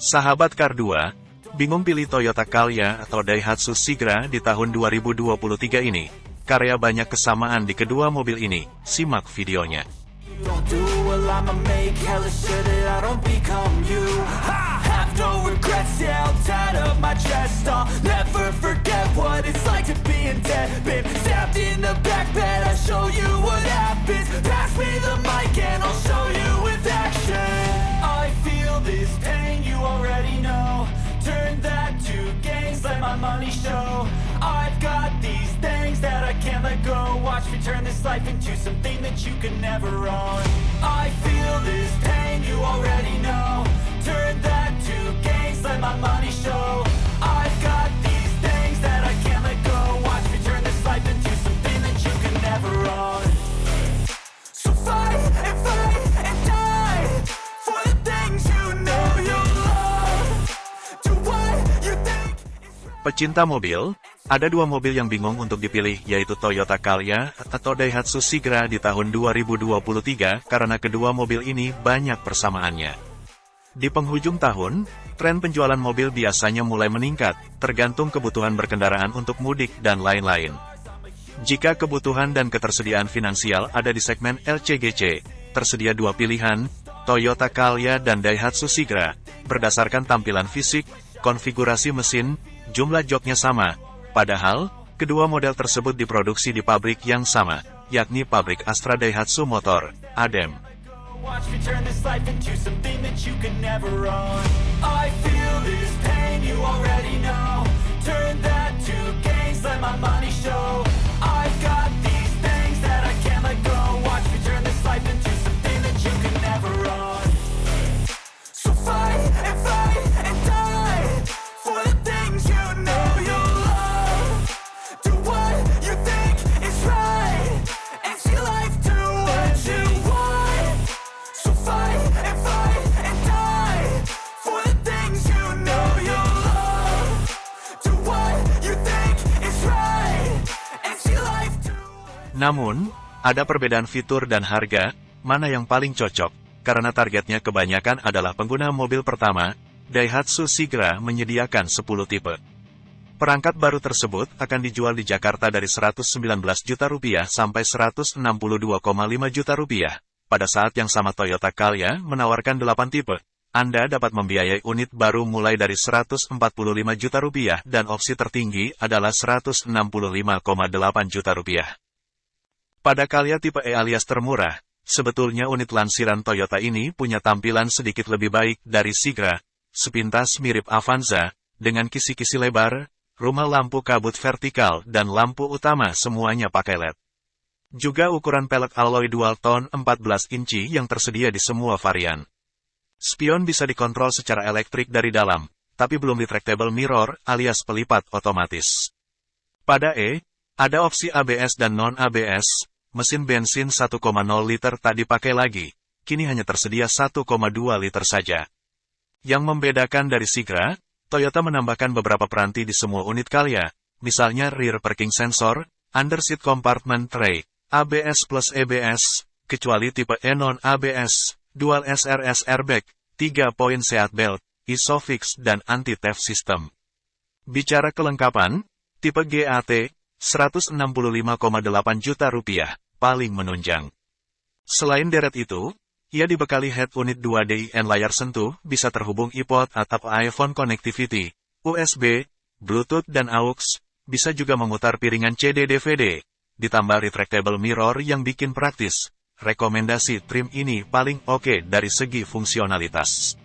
Sahabat Kar 2, bingung pilih Toyota Calya atau Daihatsu Sigra di tahun 2023 ini? Karya banyak kesamaan di kedua mobil ini, simak videonya. My money show. I've got these things that I can't let go. Watch me turn this life into something that you can never own. I feel this pain, you already know. Turn that to gains, let my money show Pecinta mobil, ada dua mobil yang bingung untuk dipilih yaitu Toyota Calya atau Daihatsu Sigra di tahun 2023 karena kedua mobil ini banyak persamaannya. Di penghujung tahun, tren penjualan mobil biasanya mulai meningkat, tergantung kebutuhan berkendaraan untuk mudik dan lain-lain. Jika kebutuhan dan ketersediaan finansial ada di segmen LCGC, tersedia dua pilihan, Toyota Calya dan Daihatsu Sigra, berdasarkan tampilan fisik, konfigurasi mesin, jumlah joknya sama, padahal, kedua model tersebut diproduksi di pabrik yang sama, yakni pabrik Astra Daihatsu Motor, ADEM. Namun, ada perbedaan fitur dan harga, mana yang paling cocok, karena targetnya kebanyakan adalah pengguna mobil pertama, Daihatsu Sigra menyediakan 10 tipe. Perangkat baru tersebut akan dijual di Jakarta dari 119 juta rupiah sampai 162,5 juta rupiah. Pada saat yang sama Toyota Calya menawarkan 8 tipe. Anda dapat membiayai unit baru mulai dari 145 juta rupiah dan opsi tertinggi adalah 165,8 juta rupiah. Pada Calya tipe E alias termurah, sebetulnya unit lansiran Toyota ini punya tampilan sedikit lebih baik dari Sigra, sepintas mirip Avanza, dengan kisi-kisi lebar, rumah lampu kabut vertikal dan lampu utama semuanya pakai LED. Juga ukuran pelek alloy dual tone 14 inci yang tersedia di semua varian. Spion bisa dikontrol secara elektrik dari dalam, tapi belum retractable mirror alias pelipat otomatis. Pada E, ada opsi ABS dan non-ABS, mesin bensin 1,0 liter tak dipakai lagi, kini hanya tersedia 1,2 liter saja. Yang membedakan dari Sigra, Toyota menambahkan beberapa peranti di semua unit Calya, misalnya rear parking sensor, under seat compartment tray, ABS plus EBS, kecuali tipe E non-ABS, dual SRS airbag, 3 poin seat belt, ISOFIX dan anti-theft system. Bicara kelengkapan, tipe GAT, 165,8 juta rupiah, paling menunjang. Selain deret itu, ia dibekali head unit 2DIN layar sentuh, bisa terhubung iPod atau iPhone connectivity, USB, Bluetooth dan AUX, bisa juga memutar piringan CD-DVD, ditambah retractable mirror yang bikin praktis. Rekomendasi trim ini paling oke dari segi fungsionalitas.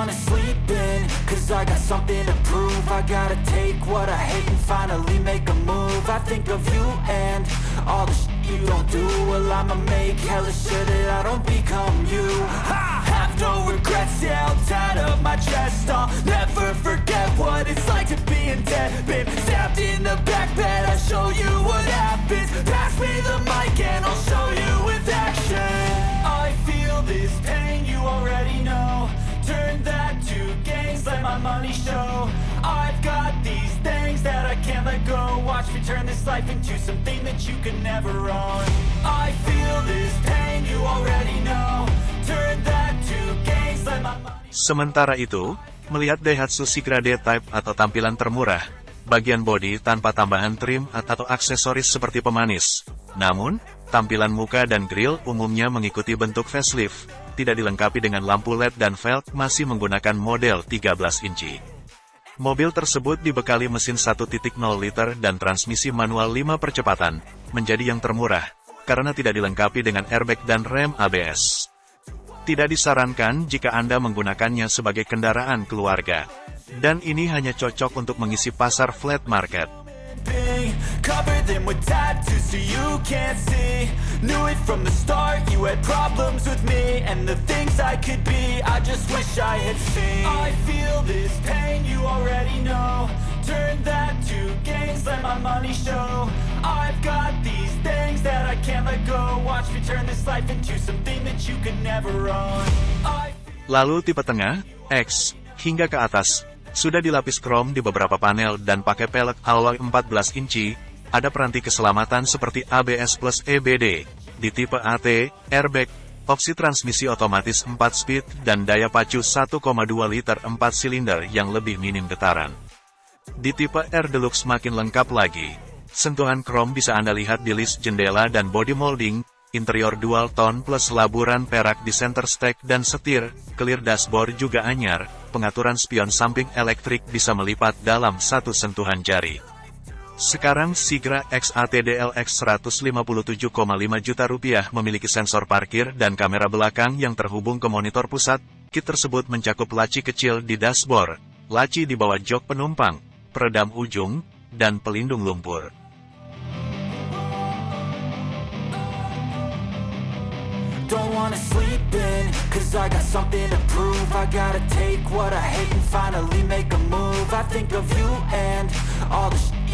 Wanna sleep in, cause I got something to prove. I gotta take what I hate and finally make a move. I think of you and all the shit you don't do. Well I'ma make hella sure that I don't become you. I have no regrets, yeah, I'll tie up my chest. I'll never forget what it's like to be in debt. Been stabbed in the back bed, I'll show you what happens. Pass me the mic and money show. I've got these things that I can't let go. Watch me turn this life into something that you can never own. I feel this pain, you already know. Turn that to gains, let my money Sementara itu, melihat Daihatsu Sigra D-Type atau tampilan termurah, bagian bodi tanpa tambahan trim atau aksesoris seperti pemanis. Namun, tampilan muka dan grill umumnya mengikuti bentuk facelift, tidak dilengkapi dengan lampu LED dan velg masih menggunakan model 13 inci. Mobil tersebut dibekali mesin 1.0 liter dan transmisi manual 5 percepatan, menjadi yang termurah, karena tidak dilengkapi dengan airbag dan rem ABS. Tidak disarankan jika Anda menggunakannya sebagai kendaraan keluarga. Dan ini hanya cocok untuk mengisi pasar flat market. Cover them with tattoos so you can't see. Knew it from the start, you had problems with me And the things I could be, I just wish I had seen. I feel this pain, you already know. Turn that to gains, let my money show. I've got these things that I can't let go. Watch me turn this life into something that you could never own. Lalu tipe tengah, X, hingga ke atas, sudah dilapis krom di beberapa panel dan pakai pelek alloy 14 inci, ada peranti keselamatan seperti ABS plus EBD, di tipe AT, airbag, opsi transmisi otomatis 4 speed dan daya pacu 1,2 liter 4 silinder yang lebih minim getaran. Di tipe R Deluxe makin lengkap lagi. Sentuhan krom bisa Anda lihat di list jendela dan body molding, interior dual tone plus laburan perak di center stack dan setir, clear dashboard juga anyar, pengaturan spion samping elektrik bisa melipat dalam satu sentuhan jari. Sekarang Sigra XATDLX 157,5 juta rupiah memiliki sensor parkir dan kamera belakang yang terhubung ke monitor pusat. Kit tersebut mencakup laci kecil di dashboard, laci di bawah jok penumpang, peredam ujung, dan pelindung lumpur.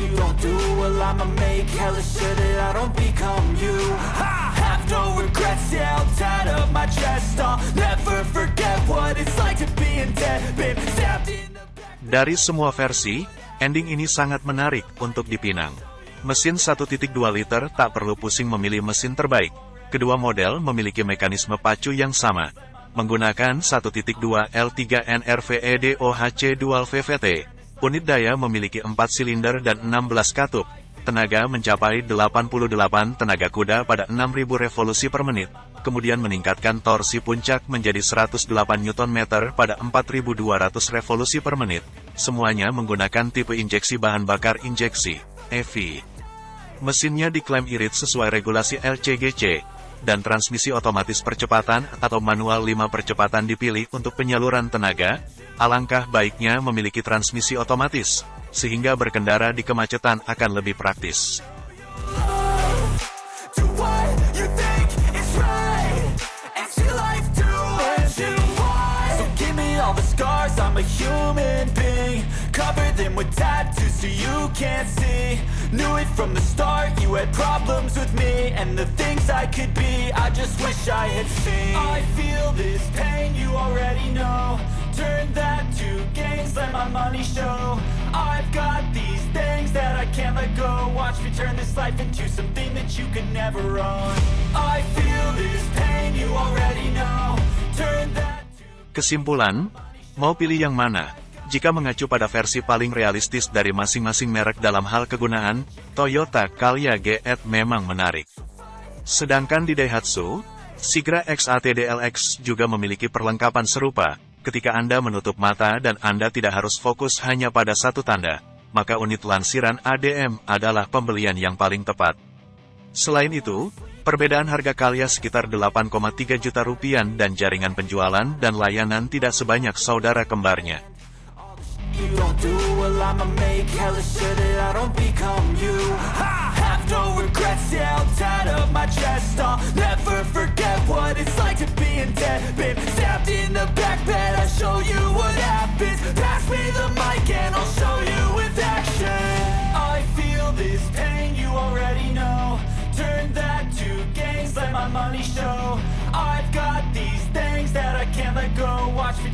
You don't do Well I'ma make hella sure that I don't become you I have no regrets, yeah, I'll tie up my chest I'll never forget what it's like to be in debt Been stabbed in Dari semua versi, ending ini sangat menarik untuk dipinang. Mesin 1.2 liter tak perlu pusing memilih mesin terbaik. Kedua model memiliki mekanisme pacu yang sama, menggunakan 1.2 L3 NRVE DOHC Dual VVT. Unit daya memiliki 4 silinder dan 16 katup. Tenaga mencapai 88 tenaga kuda pada 6000 revolusi per menit, kemudian meningkatkan torsi puncak menjadi 108 Nm pada 4200 revolusi per menit. Semuanya menggunakan tipe injeksi bahan bakar injeksi, EV. Mesinnya diklaim irit sesuai regulasi LCGC, dan transmisi otomatis percepatan atau manual 5 percepatan dipilih untuk penyaluran tenaga, alangkah baiknya memiliki transmisi otomatis, sehingga berkendara di kemacetan akan lebih praktis. With tattoos so you can't see. Knew it from the start, you had problems with me And the things I could be, I just wish I had seen. I feel this pain, you already know. Turn that to gains, let my money show. I've got these things that I can't let go. Watch me turn this life into something that you can never own. I feel this pain, you already know. Turn that to Kesimpulan, mau pilih yang mana? Jika mengacu pada versi paling realistis dari masing-masing merek dalam hal kegunaan, Toyota Calya GT memang menarik. Sedangkan di Daihatsu, Sigra XATDLX juga memiliki perlengkapan serupa, ketika Anda menutup mata dan Anda tidak harus fokus hanya pada satu tanda, maka unit lansiran ADM adalah pembelian yang paling tepat. Selain itu, perbedaan harga Calya sekitar 8,3 juta rupiah dan jaringan penjualan dan layanan tidak sebanyak saudara kembarnya. I'ma make hella sure that I don't become you. I have no regrets, yeah, I'll tie up my chest. I'll never forget what it's like to be in debt. Been stabbed in the back bed, I'll show you what happens. Pass me the mic and I'll show you with action. I feel this pain, you already know. Turn that to gains, let my money show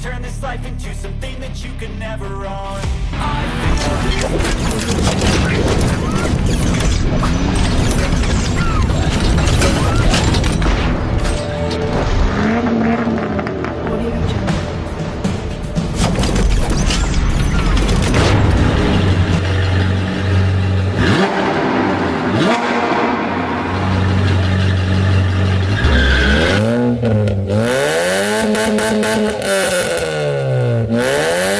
turn this life into something that you can never own. I feel